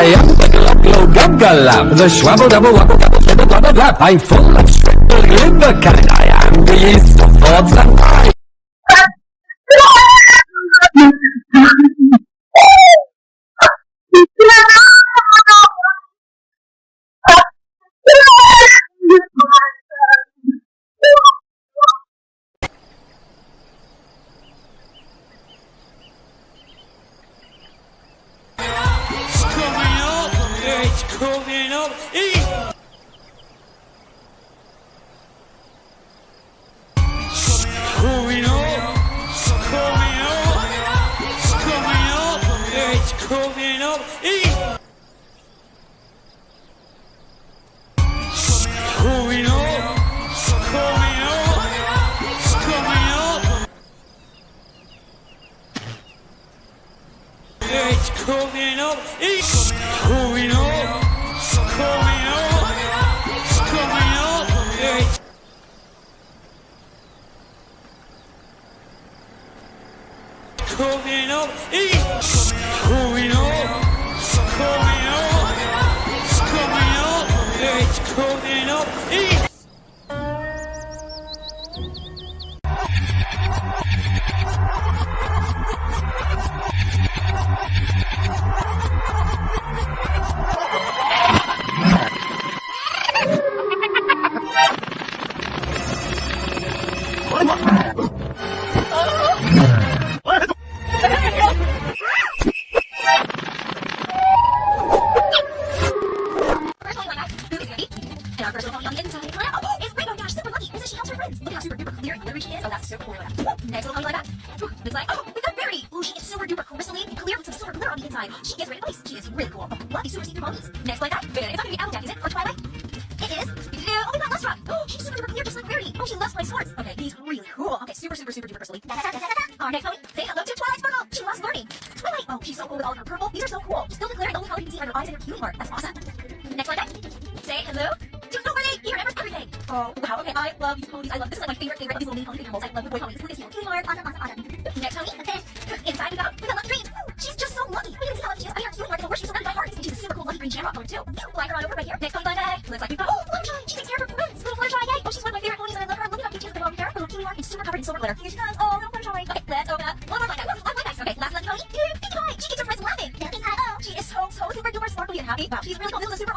I am the glow glow guggle lamp, the schwabble double wabble double flibble blubble blap. I'm full of scribble glibber kind. I am the yeast of thoughts and mind. Coming up. Eat. It's coming up. Coming up. Coming up. It's coming up. Eh. It's coming up. Coming up. It's coming up. It's coming up. It's coming up. Coming up. It's coming up. It's coming up. It's coming up. It's coming up. It's First Duper clear and glittery she is. Oh, that's super cool. Next little like that. It's like, oh, we got Verity. Oh, she is super duper crystally clear with some silver glitter on the inside. She is ready place. She is really cool. Oh, lucky super secret ponies. Next like that. It's not gonna be Applejack, is it? Or Twilight? It is. Oh, we got Lustrum. Oh, she's super duper clear, just like Verity. Oh, she loves my swords. Okay, he's really cool. Okay, super, super, super duper crystally. Da. Our next pony. Say hello to Twilight Sparkle. She loves learning. Twilight. Oh, she's so cool with all of her purple. These are so cool. Still the glitter. The only color you can see are her eyes and her cutie mark. That's awesome. Next like that. Say hello Oh, wow. Okay, I love these ponies. I love this is like my favorite favorite these little pony animals. I love the boy ponies. Look at this cute. Mark. Awesome, awesome, awesome. Next pony. Okay. Inside we got we got Dream. Ooh, she's just so lucky. We didn't see how lucky she is. I mean, her cutie mark is the worst. She's surrounded by hearts, and she's a super cool lucky green jamrock pony too. Fly her on over right here. Next pony by bag. Looks like we've got oh Fluttershy. She takes care of her friends. Little Fluttershy, yay! Oh, she's one of my favorite ponies, and I love her. Look at how cute she is. Over here, little cutie mark, and super covered in silver glitter. Here she comes. Oh, little Fluttershy. Okay, let's open up one more blind bag. One more blind bag. Okay, last lucky pony. Pinkie Pie. She gets her friends laughing. Pinkie Pie. Oh, she is so so super duper sparkly and happy. Wow, she's really cool. This is a super